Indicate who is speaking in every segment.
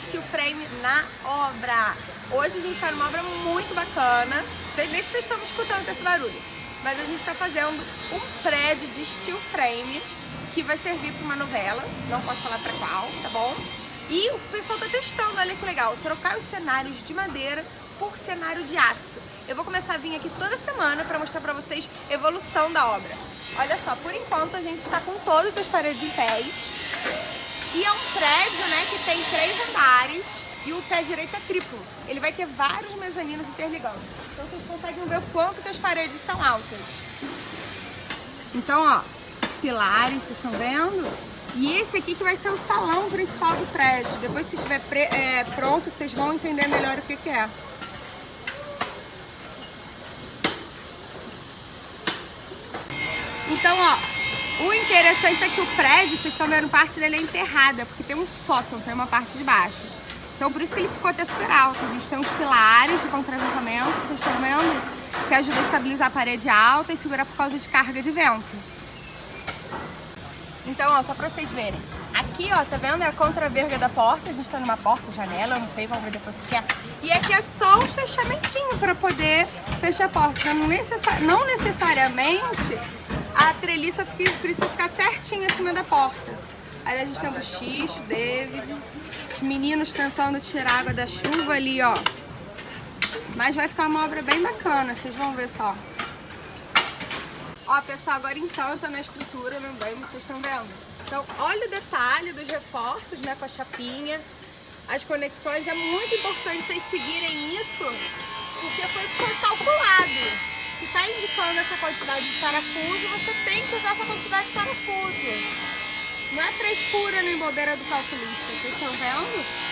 Speaker 1: steel frame na obra. Hoje a gente está numa obra muito bacana. Não sei nem se vocês estão escutando esse barulho. Mas a gente está fazendo um prédio de steel frame que vai servir para uma novela. Não posso falar para qual, tá bom? E o pessoal está testando, olha que legal. Trocar os cenários de madeira por cenário de aço. Eu vou começar a vir aqui toda semana para mostrar para vocês a evolução da obra. Olha só, por enquanto a gente está com todas as paredes em pés. E é um prédio né, que tem três andares e o pé direito é triplo. Ele vai ter vários mezaninos interligando. Então vocês conseguem ver o quanto que as paredes são altas. Então, ó, pilares, vocês estão vendo? E esse aqui que vai ser o salão principal do prédio. Depois, se estiver é, pronto, vocês vão entender melhor o que, que é. Então, ó, o interessante é que o prédio, vocês estão vendo, parte dele é enterrada, porque tem um sótão, tem uma parte de baixo. Então por isso que ele ficou até super alto. A gente tem uns pilares de contraventamento, vocês estão vendo, que ajuda a estabilizar a parede alta e segurar por causa de carga de vento. Então, ó, só pra vocês verem. Aqui, ó, tá vendo? É a contraverga da porta. A gente tá numa porta, janela, eu não sei, vamos ver depois o que é. E aqui é só um fechamentinho pra poder fechar a porta. Não, necessari não necessariamente a treliça precisa ficar certinho acima da porta. Aí a gente tem o Buchicho, David, os meninos tentando tirar água da chuva ali, ó. Mas vai ficar uma obra bem bacana, vocês vão ver só. Ó, pessoal, agora então tá na estrutura, não bem, vocês estão vendo? Então, olha o detalhe dos reforços, né, com a chapinha, as conexões. É muito importante vocês seguirem isso, porque foi calculado. Indicando essa quantidade de parafuso, você tem que usar essa quantidade de parafuso. Não é frescura nem bobeira do calculista, vocês estão vendo?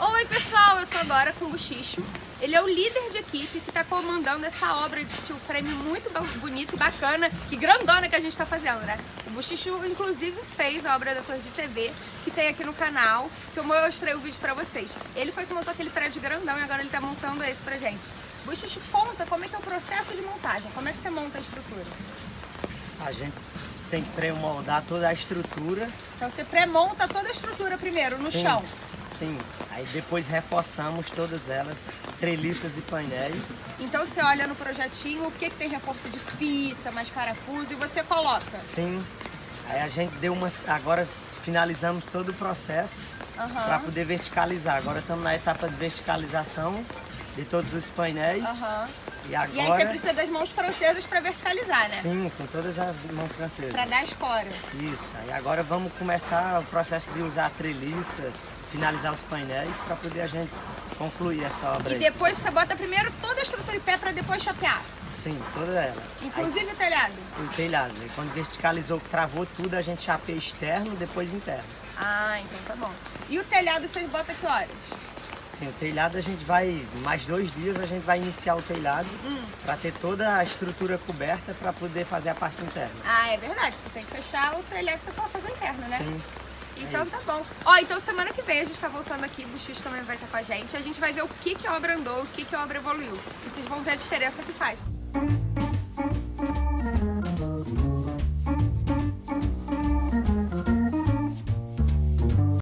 Speaker 1: Oi pessoal, eu tô agora com o Buchicho. Ele é o líder de equipe que está comandando essa obra de steel frame muito bonita e bacana e grandona que a gente está fazendo, né? O Buchicho, inclusive, fez a obra da Torre de TV, que tem aqui no canal, que eu mostrei o vídeo pra vocês. Ele foi que montou aquele prédio grandão e agora ele tá montando esse pra gente. Buchicho, conta como é que é o processo de montagem, como é que você monta a estrutura?
Speaker 2: A gente tem que pré-moldar toda a estrutura.
Speaker 1: Então você pré-monta toda a estrutura primeiro, no
Speaker 2: sim,
Speaker 1: chão?
Speaker 2: Sim, aí depois reforçamos todas elas, treliças e painéis.
Speaker 1: Então você olha no projetinho o que, que tem reforço de fita, mais parafuso e você coloca?
Speaker 2: Sim, aí a gente deu umas, agora finalizamos todo o processo uhum. para poder verticalizar. Agora estamos na etapa de verticalização de todos os painéis. Uhum.
Speaker 1: E, agora... e aí você precisa das mãos francesas para verticalizar, né?
Speaker 2: Sim, com todas as mãos francesas.
Speaker 1: Para dar escora.
Speaker 2: Isso. Aí agora vamos começar o processo de usar a treliça, finalizar os painéis para poder a gente concluir essa obra.
Speaker 1: E aí. depois você bota primeiro toda a estrutura em pé para depois chapear?
Speaker 2: Sim, toda ela.
Speaker 1: Inclusive aí, o telhado?
Speaker 2: O telhado. E quando verticalizou, travou tudo, a gente chapeia externo, depois interno.
Speaker 1: Ah, então tá bom. E o telhado vocês botam que horas?
Speaker 2: Sim, o telhado a gente vai, mais dois dias a gente vai iniciar o telhado hum. para ter toda a estrutura coberta para poder fazer a parte interna.
Speaker 1: Ah, é verdade, porque tem que fechar o telhado você pode fazer interno, né?
Speaker 2: Sim.
Speaker 1: Então é tá bom. Ó, então semana que vem a gente tá voltando aqui, o Buxix também vai estar com a gente. A gente vai ver o que, que a obra andou, o que, que a obra evoluiu. E vocês vão ver a diferença que faz.